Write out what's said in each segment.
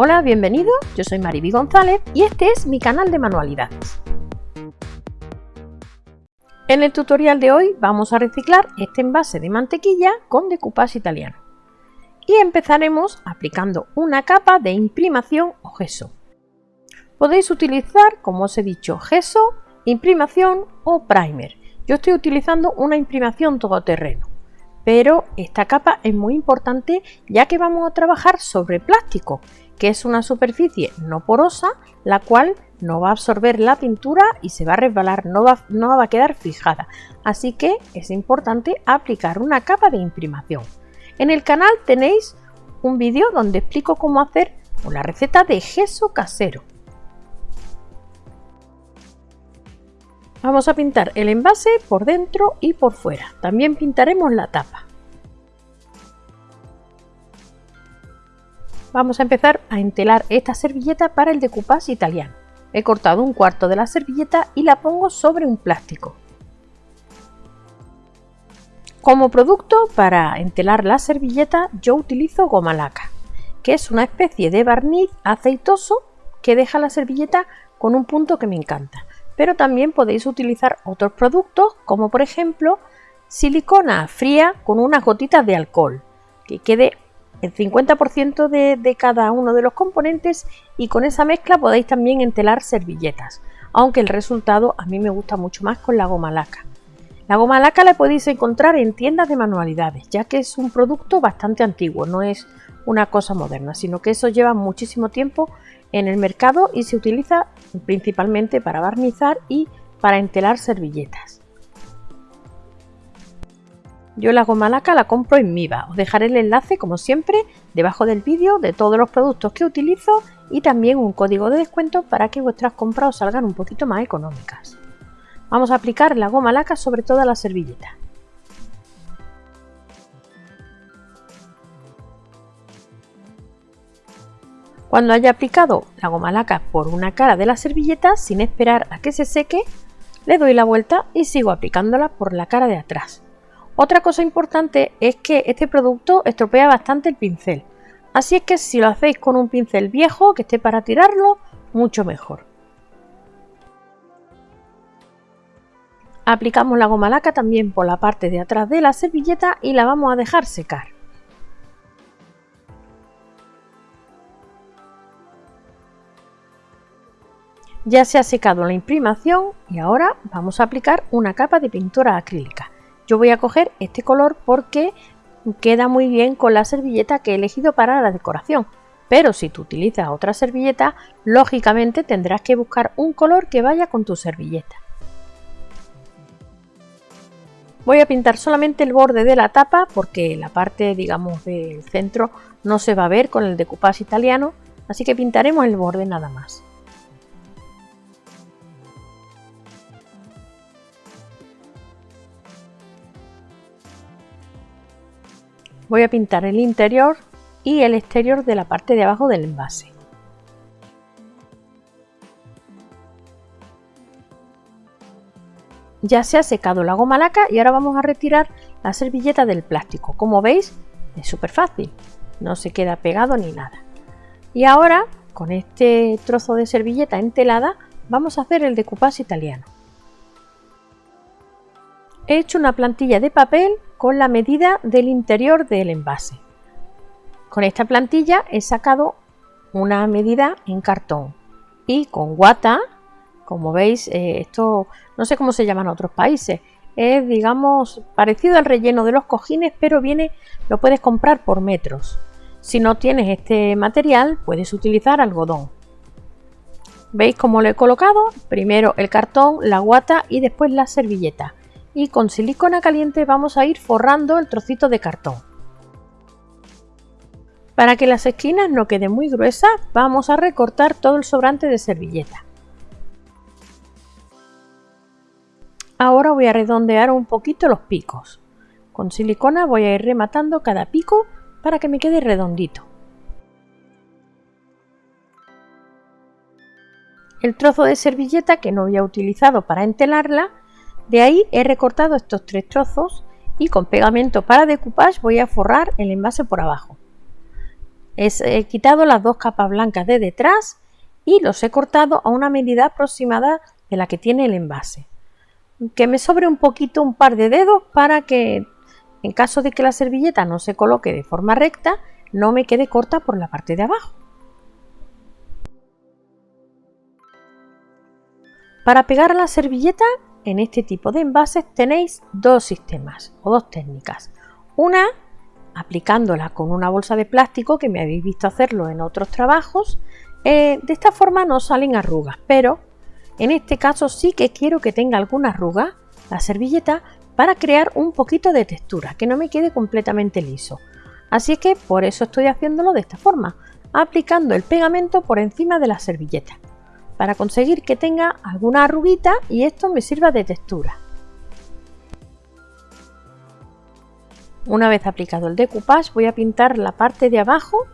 Hola, bienvenido, yo soy Mariby González y este es mi canal de manualidades. En el tutorial de hoy vamos a reciclar este envase de mantequilla con decoupage italiano y empezaremos aplicando una capa de imprimación o gesso. Podéis utilizar, como os he dicho, gesso, imprimación o primer. Yo estoy utilizando una imprimación todoterreno, pero esta capa es muy importante ya que vamos a trabajar sobre plástico que es una superficie no porosa, la cual no va a absorber la pintura y se va a resbalar, no va, no va a quedar fijada. Así que es importante aplicar una capa de imprimación. En el canal tenéis un vídeo donde explico cómo hacer una receta de gesso casero. Vamos a pintar el envase por dentro y por fuera. También pintaremos la tapa. Vamos a empezar a entelar esta servilleta para el decoupage italiano. He cortado un cuarto de la servilleta y la pongo sobre un plástico. Como producto para entelar la servilleta yo utilizo goma laca, que es una especie de barniz aceitoso que deja la servilleta con un punto que me encanta. Pero también podéis utilizar otros productos como por ejemplo silicona fría con unas gotitas de alcohol que quede el 50% de, cada uno de los componentes y con esa mezcla podéis también entelar servilletas, aunque el resultado a mí me gusta mucho más con la goma laca. La goma laca la podéis encontrar en tiendas de manualidades, ya que es un producto bastante antiguo, no es una cosa moderna, sino que eso lleva muchísimo tiempo en el mercado y se utiliza principalmente para barnizar y para entelar servilletas. Yo la goma laca la compro en Miva. Os dejaré el enlace, como siempre, debajo del vídeo de todos los productos que utilizo y también un código de descuento para que vuestras compras os salgan un poquito más económicas. Vamos a aplicar la goma laca sobre toda la servilleta. Cuando haya aplicado la goma laca por una cara de la servilleta, sin esperar a que se seque, le doy la vuelta y sigo aplicándola por la cara de atrás. Otra cosa importante es que este producto estropea bastante el pincel, así es que si lo hacéis con un pincel viejo que esté para tirarlo, mucho mejor. Aplicamos la goma laca también por la parte de atrás de la servilleta y la vamos a dejar secar. Ya se ha secado la imprimación y ahora vamos a aplicar una capa de pintura acrílica. Yo voy a coger este color porque queda muy bien con la servilleta que he elegido para la decoración. Pero si tú utilizas otra servilleta, lógicamente tendrás que buscar un color que vaya con tu servilleta. Voy a pintar solamente el borde de la tapa porque la parte, digamos, del centro no se va a ver con el decoupage italiano, así que pintaremos el borde nada más. Voy a pintar el interior y el exterior de la parte de abajo del envase. Ya se ha secado la goma laca y ahora vamos a retirar la servilleta del plástico. Como veis es súper fácil, no se queda pegado ni nada. Y ahora con este trozo de servilleta entelada vamos a hacer el decoupage italiano. He hecho una plantilla de papel con la medida del interior del envase. Con esta plantilla he sacado una medida en cartón y con guata, como veis, eh, esto no sé cómo se llama en otros países, es digamos parecido al relleno de los cojines, pero viene, lo puedes comprar por metros. Si no tienes este material, puedes utilizar algodón. ¿Veis cómo lo he colocado? Primero el cartón, la guata y después la servilleta y con silicona caliente vamos a ir forrando el trocito de cartón. Para que las esquinas no queden muy gruesas vamos a recortar todo el sobrante de servilleta. Ahora voy a redondear un poquito los picos. Con silicona voy a ir rematando cada pico para que me quede redondito. El trozo de servilleta que no había utilizado para entelarla de ahí he recortado estos tres trozos y con pegamento para decoupage voy a forrar el envase por abajo. he quitado las dos capas blancas de detrás y los he cortado a una medida aproximada de la que tiene el envase. Que me sobre un poquito un par de dedos para que en caso de que la servilleta no se coloque de forma recta no me quede corta por la parte de abajo. Para pegar la servilleta en este tipo de envases tenéis dos sistemas o dos técnicas. Una aplicándola con una bolsa de plástico que me habéis visto hacerlo en otros trabajos. Eh, de esta forma no salen arrugas, pero en este caso sí que quiero que tenga alguna arruga la servilleta para crear un poquito de textura, que no me quede completamente liso. Así que por eso estoy haciéndolo de esta forma, aplicando el pegamento por encima de la servilleta, para conseguir que tenga alguna arruguita y esto me sirva de textura. Una vez aplicado el decoupage voy a pintar la parte de abajo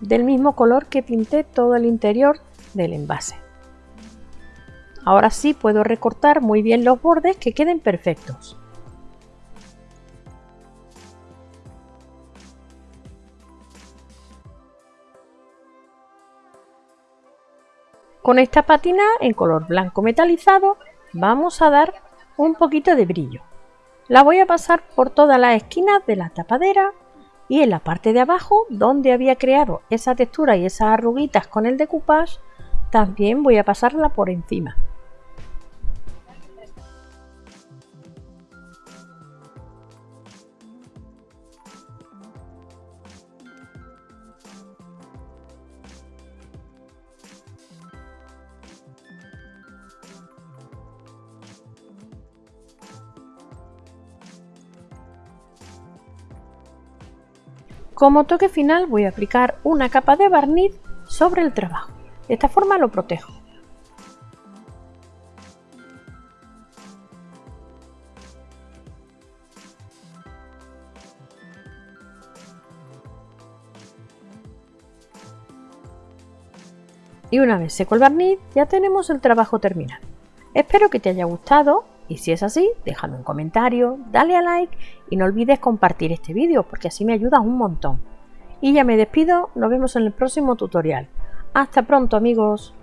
del mismo color que pinté todo el interior del envase. Ahora sí puedo recortar muy bien los bordes que queden perfectos. Con esta patina en color blanco metalizado vamos a dar un poquito de brillo. La voy a pasar por todas las esquinas de la tapadera y en la parte de abajo donde había creado esa textura y esas arruguitas con el decoupage también voy a pasarla por encima. Como toque final voy a aplicar una capa de barniz sobre el trabajo. De esta forma lo protejo. Y una vez seco el barniz ya tenemos el trabajo terminado. Espero que te haya gustado y si es así, déjame un comentario, dale a like y no olvides compartir este vídeo porque así me ayudas un montón. Y ya me despido, nos vemos en el próximo tutorial. Hasta pronto amigos.